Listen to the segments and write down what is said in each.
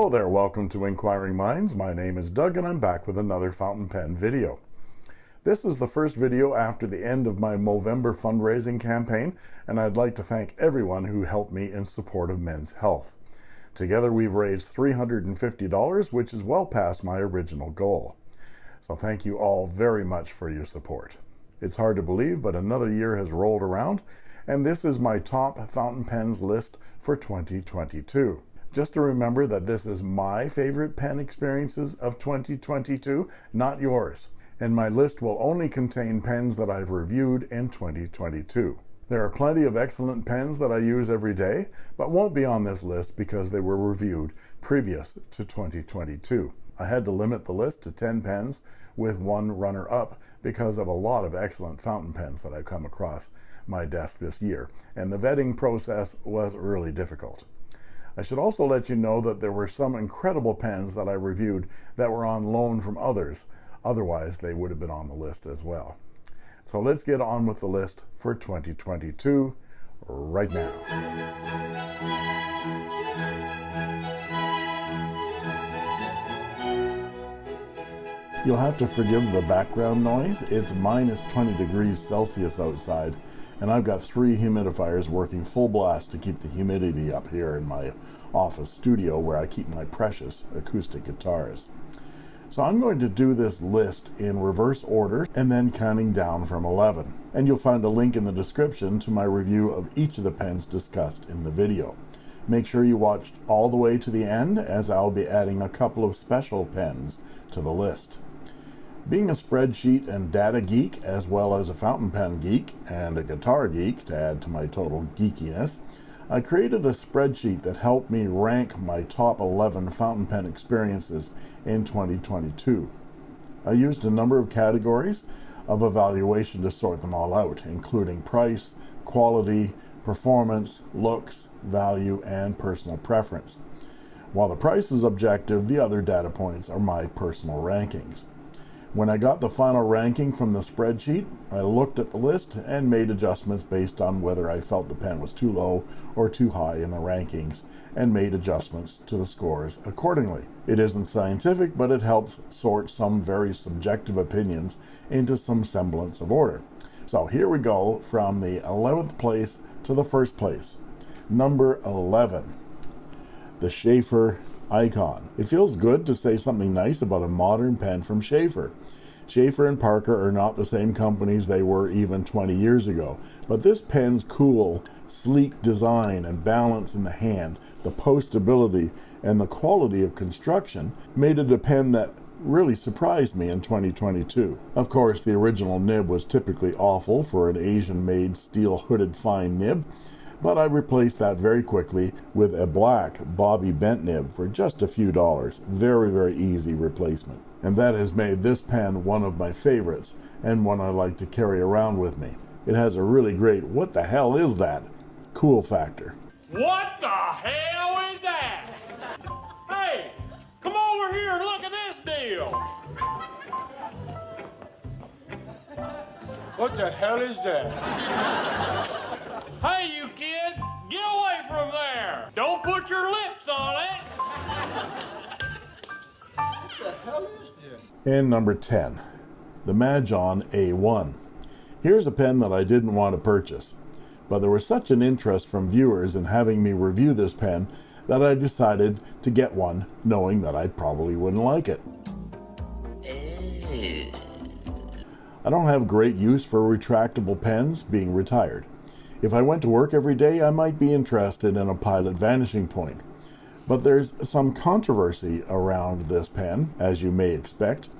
Hello there, welcome to Inquiring Minds. My name is Doug and I'm back with another fountain pen video. This is the first video after the end of my Movember fundraising campaign and I'd like to thank everyone who helped me in support of men's health. Together we've raised $350 which is well past my original goal. So thank you all very much for your support. It's hard to believe but another year has rolled around and this is my top fountain pens list for 2022. Just to remember that this is my favorite pen experiences of 2022, not yours. And my list will only contain pens that I've reviewed in 2022. There are plenty of excellent pens that I use every day, but won't be on this list because they were reviewed previous to 2022. I had to limit the list to 10 pens with one runner-up because of a lot of excellent fountain pens that I've come across my desk this year, and the vetting process was really difficult. I should also let you know that there were some incredible pens that I reviewed that were on loan from others. Otherwise, they would have been on the list as well. So let's get on with the list for 2022 right now. You'll have to forgive the background noise. It's minus 20 degrees Celsius outside and I've got three humidifiers working full blast to keep the humidity up here in my office studio where I keep my precious acoustic guitars. So I'm going to do this list in reverse order and then counting down from 11. And you'll find a link in the description to my review of each of the pens discussed in the video. Make sure you watch all the way to the end as I'll be adding a couple of special pens to the list. Being a spreadsheet and data geek, as well as a fountain pen geek and a guitar geek to add to my total geekiness, I created a spreadsheet that helped me rank my top 11 fountain pen experiences in 2022. I used a number of categories of evaluation to sort them all out, including price, quality, performance, looks, value, and personal preference. While the price is objective, the other data points are my personal rankings. When I got the final ranking from the spreadsheet, I looked at the list and made adjustments based on whether I felt the pen was too low or too high in the rankings and made adjustments to the scores accordingly. It isn't scientific, but it helps sort some very subjective opinions into some semblance of order. So here we go from the 11th place to the first place. Number 11, the Sheaffer icon. It feels good to say something nice about a modern pen from Sheaffer. Sheaffer and Parker are not the same companies they were even 20 years ago, but this pen's cool, sleek design and balance in the hand, the postability, and the quality of construction made it a pen that really surprised me in 2022. Of course, the original nib was typically awful for an Asian-made steel-hooded fine nib, but I replaced that very quickly with a black Bobby Bent nib for just a few dollars. Very, very easy replacement. And that has made this pen one of my favorites and one I like to carry around with me. It has a really great, what the hell is that? Cool factor. What the hell is that? Hey, come over here and look at this deal. What the hell is that? Hey, get away from there. Don't put your lips on it. What the hell is this? And number 10, the Majohn A1. Here's a pen that I didn't want to purchase, but there was such an interest from viewers in having me review this pen that I decided to get one knowing that I probably wouldn't like it. Eh. I don't have great use for retractable pens being retired. If I went to work every day, I might be interested in a Pilot Vanishing Point. But there's some controversy around this pen, as you may expect,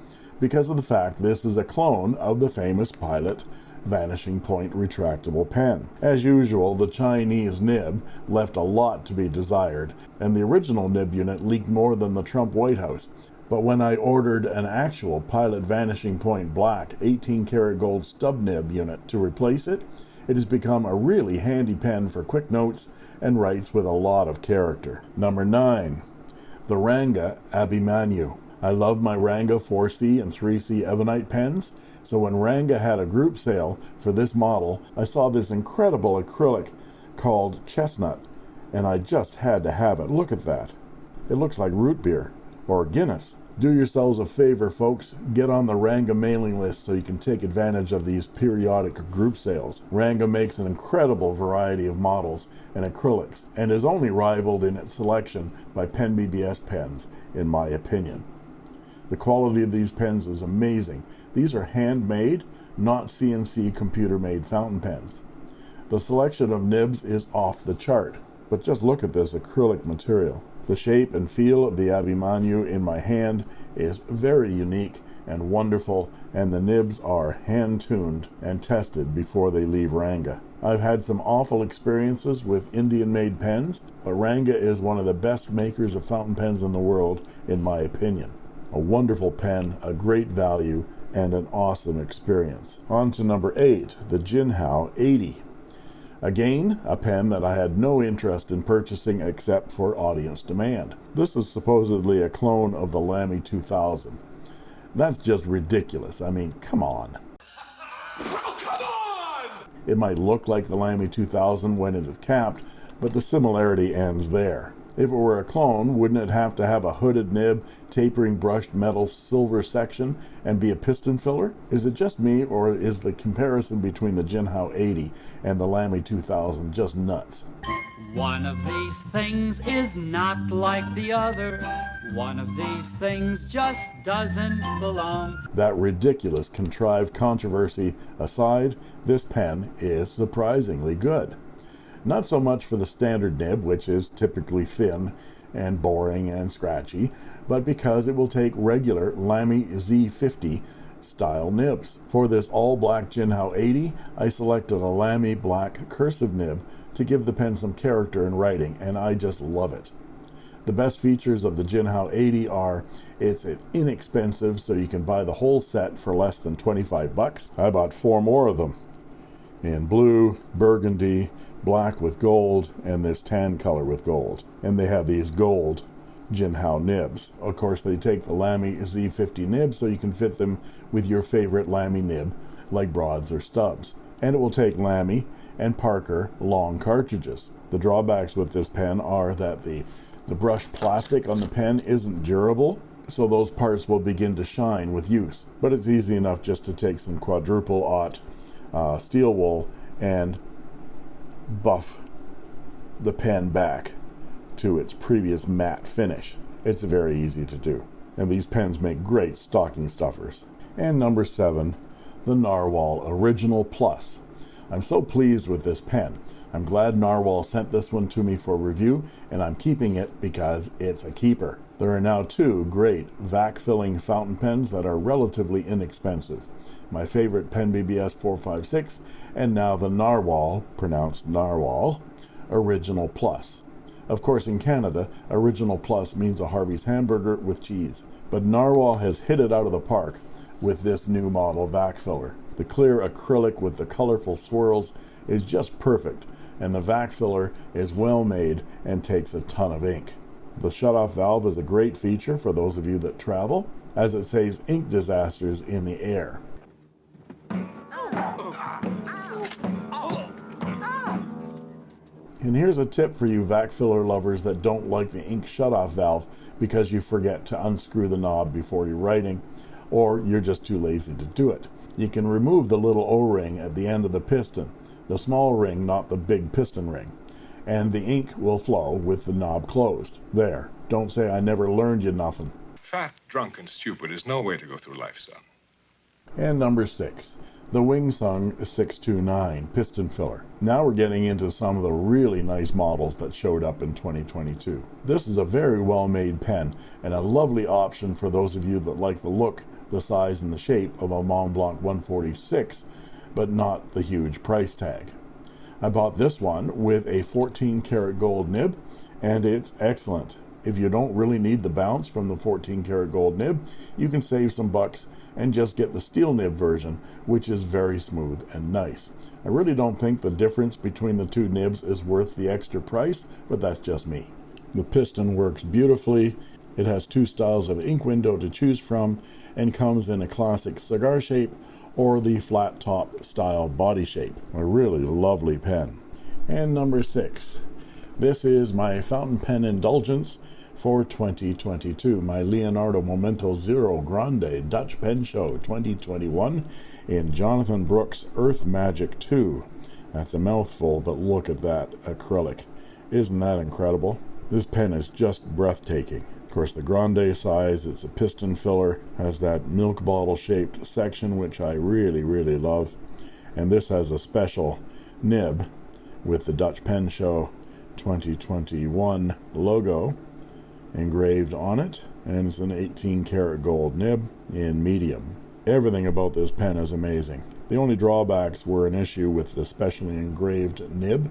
because of the fact this is a clone of the famous Pilot Vanishing Point retractable pen. As usual, the Chinese nib left a lot to be desired, and the original nib unit leaked more than the Trump White House. But when I ordered an actual Pilot Vanishing Point black 18 karat gold stub nib unit to replace it, it has become a really handy pen for quick notes and writes with a lot of character. Number 9. The Ranga Abhimanyu. I love my Ranga 4C and 3C Ebonite pens, so when Ranga had a group sale for this model, I saw this incredible acrylic called Chestnut, and I just had to have it. Look at that. It looks like root beer or Guinness. Do yourselves a favor, folks. Get on the Ranga mailing list so you can take advantage of these periodic group sales. Ranga makes an incredible variety of models and acrylics and is only rivaled in its selection by Pen BBS pens, in my opinion. The quality of these pens is amazing. These are handmade, not CNC computer made fountain pens. The selection of nibs is off the chart, but just look at this acrylic material. The shape and feel of the Abhimanyu in my hand is very unique and wonderful, and the nibs are hand tuned and tested before they leave Ranga. I've had some awful experiences with Indian made pens, but Ranga is one of the best makers of fountain pens in the world, in my opinion. A wonderful pen, a great value, and an awesome experience. On to number eight, the Jinhao 80. Again, a pen that I had no interest in purchasing except for audience demand. This is supposedly a clone of the Lamy 2000. That's just ridiculous. I mean, come on. It might look like the Lamy 2000 when it is capped, but the similarity ends there. If it were a clone, wouldn't it have to have a hooded nib, tapering brushed metal silver section, and be a piston filler? Is it just me, or is the comparison between the Jinhao 80 and the Lamy 2000 just nuts? One of these things is not like the other. One of these things just doesn't belong. That ridiculous contrived controversy aside, this pen is surprisingly good. Not so much for the standard nib, which is typically thin and boring and scratchy, but because it will take regular Lamy Z50 style nibs. For this all black Jinhao 80, I selected a Lamy black cursive nib to give the pen some character in writing, and I just love it. The best features of the Jinhao 80 are it's inexpensive, so you can buy the whole set for less than 25 bucks. I bought four more of them in blue, burgundy, black with gold, and this tan color with gold. And they have these gold Jinhao nibs. Of course, they take the Lamy Z50 nibs so you can fit them with your favorite Lamy nib, like broads or stubs. And it will take Lamy and Parker long cartridges. The drawbacks with this pen are that the, the brushed plastic on the pen isn't durable, so those parts will begin to shine with use. But it's easy enough just to take some quadruple aught uh, steel wool and buff the pen back to its previous matte finish. It's very easy to do. And these pens make great stocking stuffers. And number seven, the Narwhal Original Plus. I'm so pleased with this pen. I'm glad Narwhal sent this one to me for review, and I'm keeping it because it's a keeper. There are now two great vac filling fountain pens that are relatively inexpensive my favorite Pen BBS 456, and now the Narwhal, pronounced Narwhal, Original Plus. Of course, in Canada, Original Plus means a Harvey's hamburger with cheese. But Narwhal has hit it out of the park with this new model vac filler. The clear acrylic with the colorful swirls is just perfect, and the vac filler is well made and takes a ton of ink. The shutoff valve is a great feature for those of you that travel, as it saves ink disasters in the air. And here's a tip for you vac filler lovers that don't like the ink shutoff valve because you forget to unscrew the knob before you're writing or you're just too lazy to do it. You can remove the little O-ring at the end of the piston, the small ring, not the big piston ring, and the ink will flow with the knob closed. There. Don't say I never learned you nothing. Fat, drunk, and stupid is no way to go through life, son. And number six, the Wing Sung 629 piston filler. Now we're getting into some of the really nice models that showed up in 2022. This is a very well made pen and a lovely option for those of you that like the look, the size, and the shape of a Mont Blanc 146, but not the huge price tag. I bought this one with a 14 karat gold nib and it's excellent. If you don't really need the bounce from the 14 karat gold nib, you can save some bucks and just get the steel nib version, which is very smooth and nice. I really don't think the difference between the two nibs is worth the extra price, but that's just me. The piston works beautifully. It has two styles of ink window to choose from and comes in a classic cigar shape or the flat top style body shape. A really lovely pen. And number six. This is my fountain pen indulgence for 2022. My Leonardo Momento Zero Grande Dutch Pen Show 2021 in Jonathan Brooks Earth Magic 2. That's a mouthful, but look at that acrylic. Isn't that incredible? This pen is just breathtaking. Of course, the grande size, it's a piston filler, has that milk bottle shaped section, which I really, really love. And this has a special nib with the Dutch Pen Show 2021 logo engraved on it. And it's an 18 karat gold nib in medium. Everything about this pen is amazing. The only drawbacks were an issue with the specially engraved nib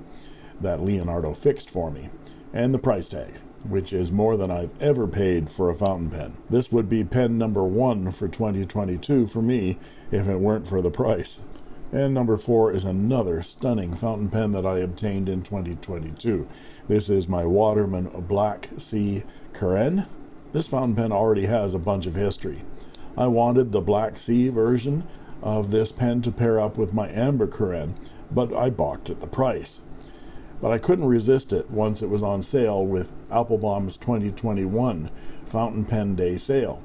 that Leonardo fixed for me, and the price tag which is more than I've ever paid for a fountain pen. This would be pen number one for 2022 for me if it weren't for the price. And number four is another stunning fountain pen that I obtained in 2022. This is my Waterman Black Sea Carène. This fountain pen already has a bunch of history. I wanted the Black Sea version of this pen to pair up with my Amber Carène, but I balked at the price but I couldn't resist it once it was on sale with Appelboom's 2021 Fountain Pen Day sale.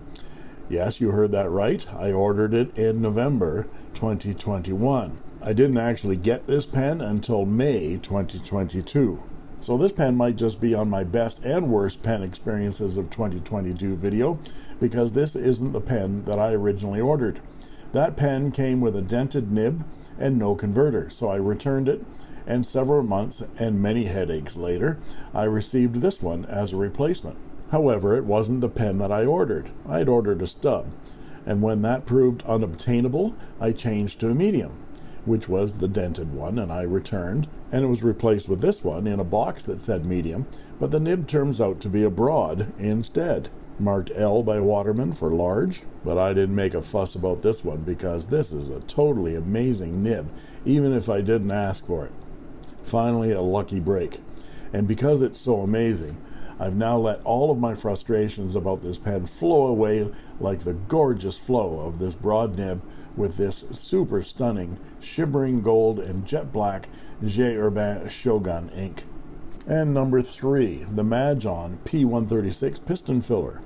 Yes, you heard that right. I ordered it in November 2021. I didn't actually get this pen until May 2022. So this pen might just be on my best and worst pen experiences of 2022 video because this isn't the pen that I originally ordered. That pen came with a dented nib and no converter, so I returned it and several months and many headaches later, I received this one as a replacement. However, it wasn't the pen that I ordered. I had ordered a stub, and when that proved unobtainable, I changed to a medium, which was the dented one, and I returned, and it was replaced with this one in a box that said medium, but the nib turns out to be a broad instead marked L by Waterman for large, but I didn't make a fuss about this one because this is a totally amazing nib, even if I didn't ask for it. Finally, a lucky break. And because it's so amazing, I've now let all of my frustrations about this pen flow away like the gorgeous flow of this broad nib with this super stunning shimmering gold and jet black J. Herbin Shogun ink. And number three, the Majohn P136 piston filler.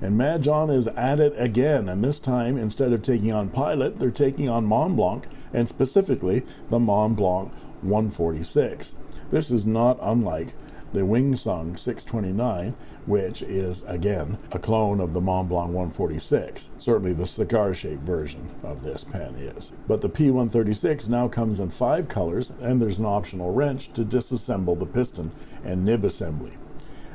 And Majohn is at it again, and this time, instead of taking on Pilot, they're taking on Mont Blanc, and specifically the Mont Blanc 146. This is not unlike the Wing Sung 629, which is again a clone of the Mont Blanc 146. Certainly the cigar shaped version of this pen is. But the P136 now comes in five colors, and there's an optional wrench to disassemble the piston and nib assembly.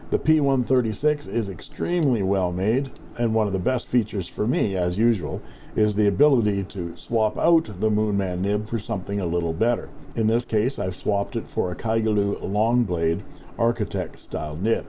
The P136 is extremely well made, and one of the best features for me, as usual, is the ability to swap out the Moonman nib for something a little better. In this case, I've swapped it for a Kaigelu long blade architect style nib,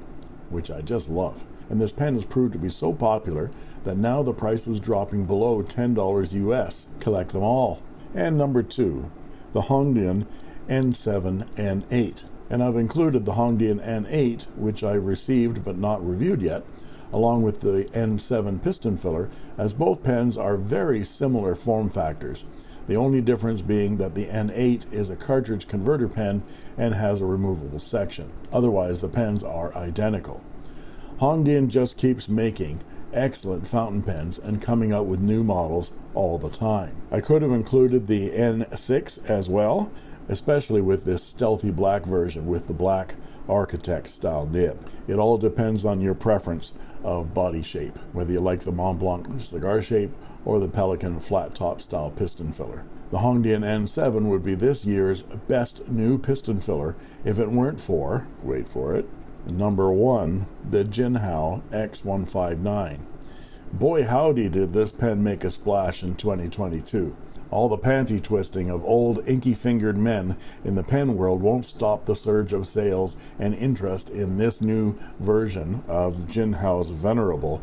which I just love. And this pen has proved to be so popular that now the price is dropping below $10 US. Collect them all. And number two, the Hongdian N7 N8. And I've included the Hongdian N8, which I received but not reviewed yet, along with the N7 piston filler, as both pens are very similar form factors. The only difference being that the N8 is a cartridge converter pen and has a removable section. Otherwise, the pens are identical. Hongdian just keeps making excellent fountain pens and coming out with new models all the time. I could have included the N6 as well, especially with this stealthy black version with the black architect style nib. It all depends on your preference of body shape, whether you like the Mont Blanc cigar shape or the Pelikan flat top style piston filler. The Hongdian N7 would be this year's best new piston filler if it weren't for, wait for it, number one, the Jinhao X159. Boy howdy did this pen make a splash in 2022. All the panty twisting of old inky fingered men in the pen world won't stop the surge of sales and interest in this new version of Jinhao's venerable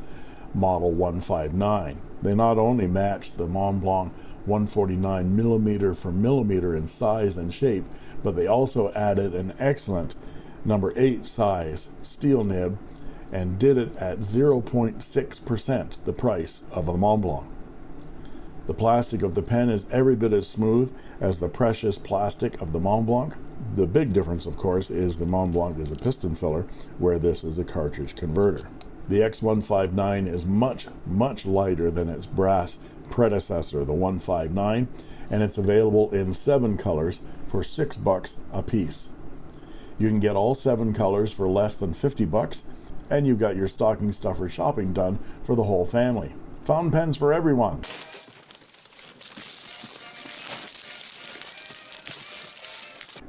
Model 159. They not only matched the Mont Blanc 149 millimeter for millimeter in size and shape, but they also added an excellent number 8 size steel nib and did it at 0.6% the price of a Mont Blanc. The plastic of the pen is every bit as smooth as the precious plastic of the Mont Blanc. The big difference, of course, is the Mont Blanc is a piston filler, where this is a cartridge converter. The X159 is much, much lighter than its brass predecessor, the 159, and it's available in seven colors for six bucks a piece. You can get all seven colors for less than 50 bucks, and you've got your stocking stuffer shopping done for the whole family. Fountain pens for everyone.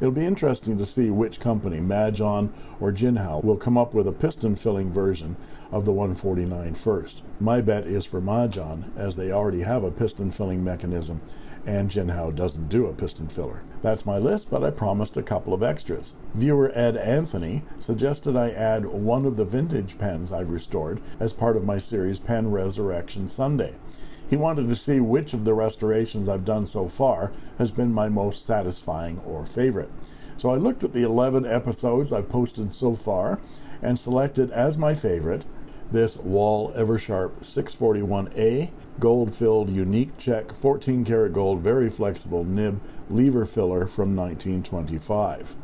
It'll be interesting to see which company, Majohn or Jinhao, will come up with a piston filling version of the 149 first. My bet is for Majohn, as they already have a piston filling mechanism and Jinhao doesn't do a piston filler. That's my list, but I promised a couple of extras. Viewer Ed Anthony suggested I add one of the vintage pens I've restored as part of my series Pen Resurrection Sunday. He wanted to see which of the restorations I've done so far has been my most satisfying or favorite. So I looked at the 11 episodes I've posted so far and selected as my favorite this Wahl Eversharp 641A gold filled unique check 14 karat gold very flexible nib lever filler from 1925.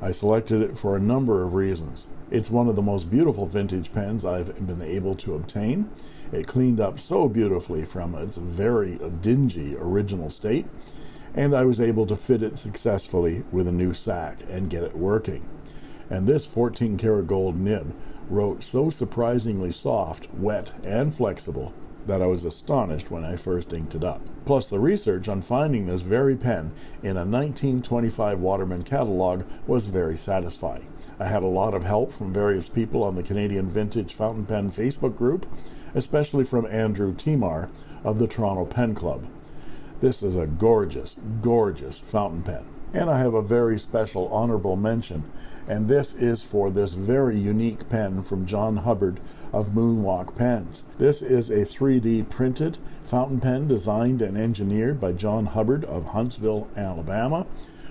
I selected it for a number of reasons. It's one of the most beautiful vintage pens I've been able to obtain. It cleaned up so beautifully from its very dingy original state, and I was able to fit it successfully with a new sack and get it working. And this 14 karat gold nib wrote so surprisingly soft, wet, and flexible that I was astonished when I first inked it up. Plus, the research on finding this very pen in a 1925 Waterman catalog was very satisfying. I had a lot of help from various people on the Canadian Vintage Fountain Pen Facebook group, especially from Andrew Timar of the Toronto Pen Club. This is a gorgeous, gorgeous fountain pen. And I have a very special honorable mention and this is for this very unique pen from John Hubbard of Moonwalk Pens. This is a 3D printed fountain pen designed and engineered by John Hubbard of Huntsville, Alabama,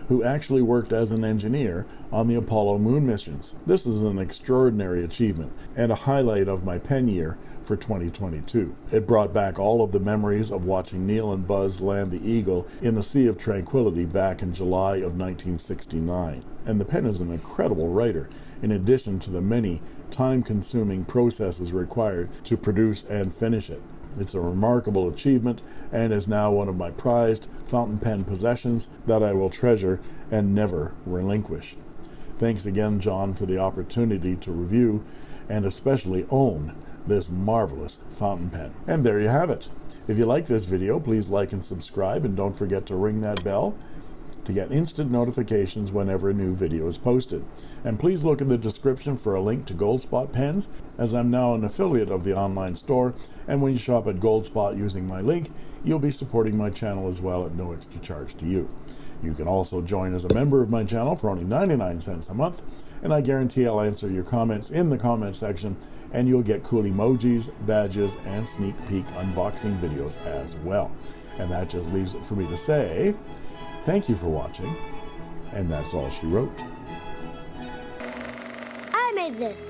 who actually worked as an engineer on the Apollo moon missions. This is an extraordinary achievement and a highlight of my pen year for 2022. It brought back all of the memories of watching Neil and Buzz land the Eagle in the Sea of Tranquility back in July of 1969. And the pen is an incredible writer, in addition to the many time consuming processes required to produce and finish it. It's a remarkable achievement and is now one of my prized fountain pen possessions that I will treasure and never relinquish. Thanks again, John, for the opportunity to review and especially own this marvelous fountain pen. And there you have it. If you like this video, please like and subscribe, and don't forget to ring that bell to get instant notifications whenever a new video is posted. And please look in the description for a link to Goldspot pens, as I'm now an affiliate of the online store, and when you shop at Goldspot using my link, you'll be supporting my channel as well at no extra charge to you. You can also join as a member of my channel for only 99 cents a month, and I guarantee I'll answer your comments in the comment section and you'll get cool emojis, badges, and sneak peek unboxing videos as well. And that just leaves it for me to say, thank you for watching, and that's all she wrote. I made this.